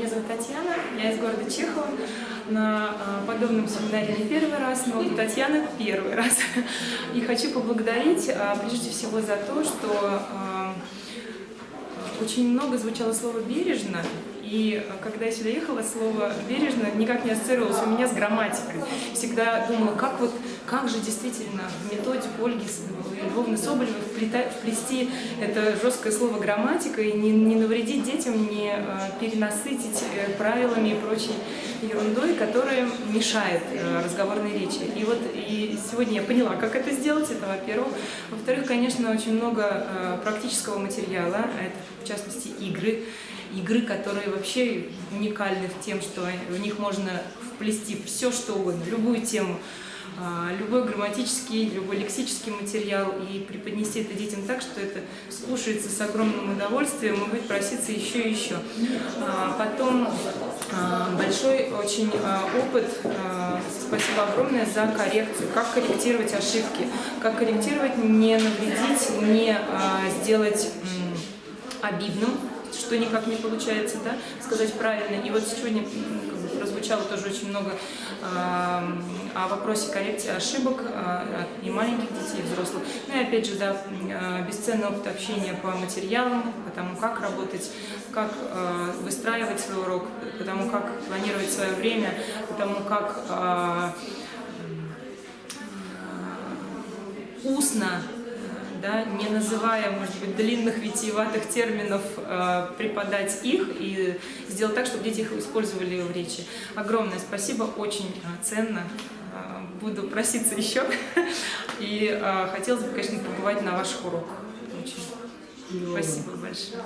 Меня зовут Татьяна, я из города Чехова. На а, подобном семинаре не первый раз, но у Татьяны первый раз. И хочу поблагодарить а, прежде всего за то, что а, очень много звучало слово «бережно», и когда я сюда ехала, слово «бережно» никак не ассоциировалось у меня с грамматикой. Всегда думала, как вот, как же действительно в методику Ольги Львовны Соболевой вплести это жесткое слово «грамматика» и не, не навредить детям, не э, перенасытить э, правилами и прочей ерундой, которая мешает э, разговорной речи. И вот и сегодня я поняла, как это сделать, это во-первых. Во-вторых, конечно, очень много практического материала, это в частности игры, игры, которые вообще уникальны в тем, что в них можно вплести все, что угодно, любую тему, а, любой грамматический, любой лексический материал и преподнести это детям так, что это слушается с огромным удовольствием и будет проситься еще и еще. А, потом а, большой очень опыт, спасибо огромное за коррекцию, как корректировать ошибки, как корректировать, не навредить, не сделать обидным, что никак не получается да, сказать правильно. И вот сегодня прозвучало тоже очень много э, о вопросе коррекции ошибок э, и маленьких детей, и взрослых. Ну и опять же, да, э, бесценный опыт общения по материалам, по тому, как работать, как э, выстраивать свой урок, по тому, как планировать свое время, по тому, как э, устно да, не называя, может быть, длинных витиеватых терминов, э, преподать их и сделать так, чтобы дети их использовали в речи. Огромное спасибо, очень э, ценно. Э, буду проситься еще. И э, хотелось бы, конечно, побывать на ваших уроках. Очень. Спасибо большое.